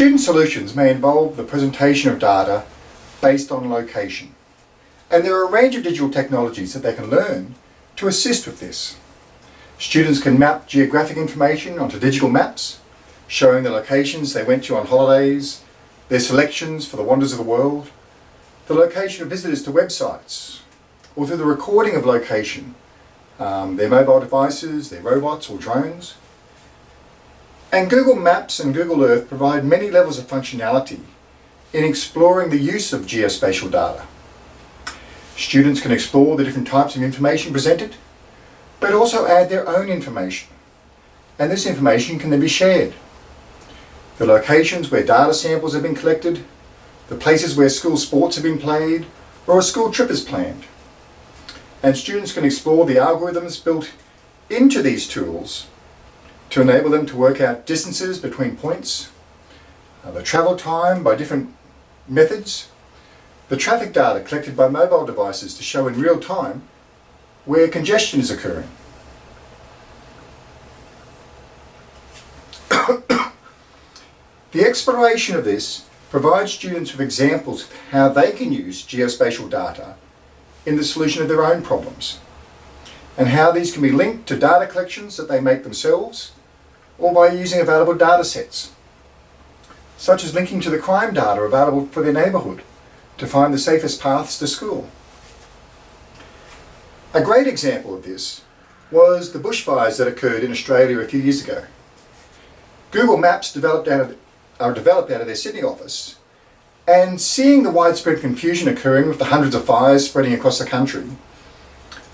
Student solutions may involve the presentation of data based on location. And there are a range of digital technologies that they can learn to assist with this. Students can map geographic information onto digital maps, showing the locations they went to on holidays, their selections for the wonders of the world, the location of visitors to websites, or through the recording of location, um, their mobile devices, their robots or drones. And Google Maps and Google Earth provide many levels of functionality in exploring the use of geospatial data. Students can explore the different types of information presented, but also add their own information. And this information can then be shared. The locations where data samples have been collected, the places where school sports have been played, or a school trip is planned. And students can explore the algorithms built into these tools to enable them to work out distances between points, uh, the travel time by different methods, the traffic data collected by mobile devices to show in real time where congestion is occurring. the exploration of this provides students with examples of how they can use geospatial data in the solution of their own problems and how these can be linked to data collections that they make themselves or by using available data sets such as linking to the crime data available for their neighbourhood to find the safest paths to school. A great example of this was the bushfires that occurred in Australia a few years ago. Google Maps developed out of, are developed out of their Sydney office and seeing the widespread confusion occurring with the hundreds of fires spreading across the country,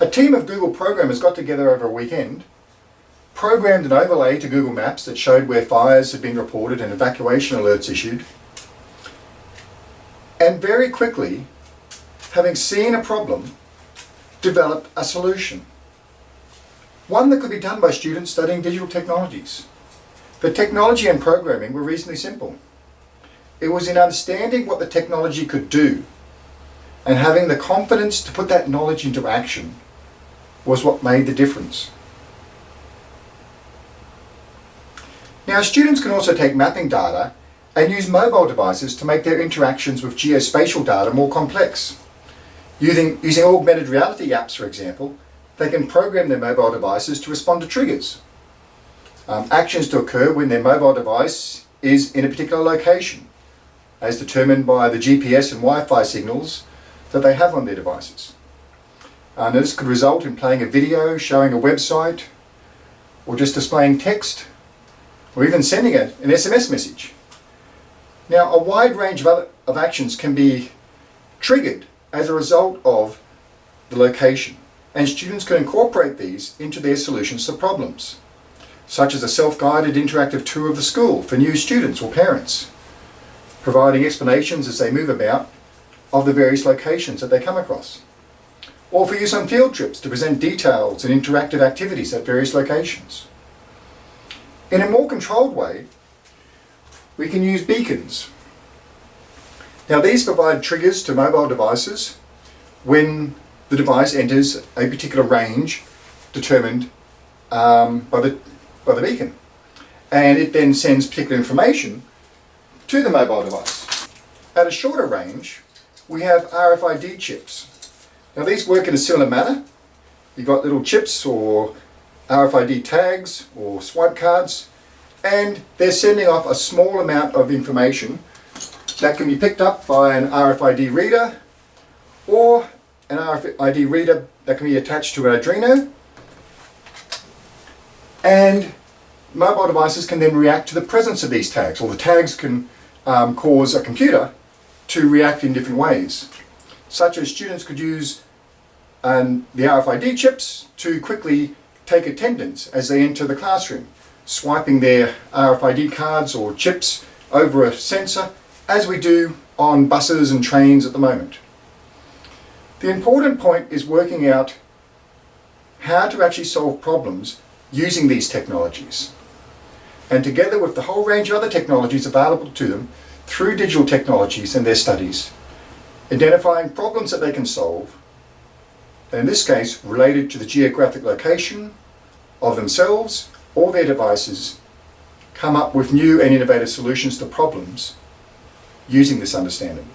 a team of Google programmers got together over a weekend programmed an overlay to Google Maps that showed where fires had been reported and evacuation alerts issued. And very quickly, having seen a problem, developed a solution. One that could be done by students studying digital technologies. The technology and programming were reasonably simple. It was in understanding what the technology could do and having the confidence to put that knowledge into action was what made the difference. Now students can also take mapping data and use mobile devices to make their interactions with geospatial data more complex. Using, using augmented reality apps, for example, they can program their mobile devices to respond to triggers. Um, actions to occur when their mobile device is in a particular location, as determined by the GPS and Wi-Fi signals that they have on their devices. Uh, this could result in playing a video, showing a website, or just displaying text or even sending a, an SMS message. Now a wide range of, other, of actions can be triggered as a result of the location and students can incorporate these into their solutions to problems such as a self-guided interactive tour of the school for new students or parents providing explanations as they move about of the various locations that they come across or for use on field trips to present details and interactive activities at various locations. In a more controlled way, we can use beacons. Now these provide triggers to mobile devices when the device enters a particular range determined um, by, the, by the beacon. And it then sends particular information to the mobile device. At a shorter range, we have RFID chips. Now these work in a similar manner. You've got little chips or RFID tags or swipe cards and they're sending off a small amount of information that can be picked up by an RFID reader or an RFID reader that can be attached to an Arduino and mobile devices can then react to the presence of these tags or the tags can um, cause a computer to react in different ways such as students could use um, the RFID chips to quickly take attendance as they enter the classroom, swiping their RFID cards or chips over a sensor as we do on buses and trains at the moment. The important point is working out how to actually solve problems using these technologies. And together with the whole range of other technologies available to them through digital technologies and their studies, identifying problems that they can solve in this case related to the geographic location of themselves or their devices, come up with new and innovative solutions to problems using this understanding.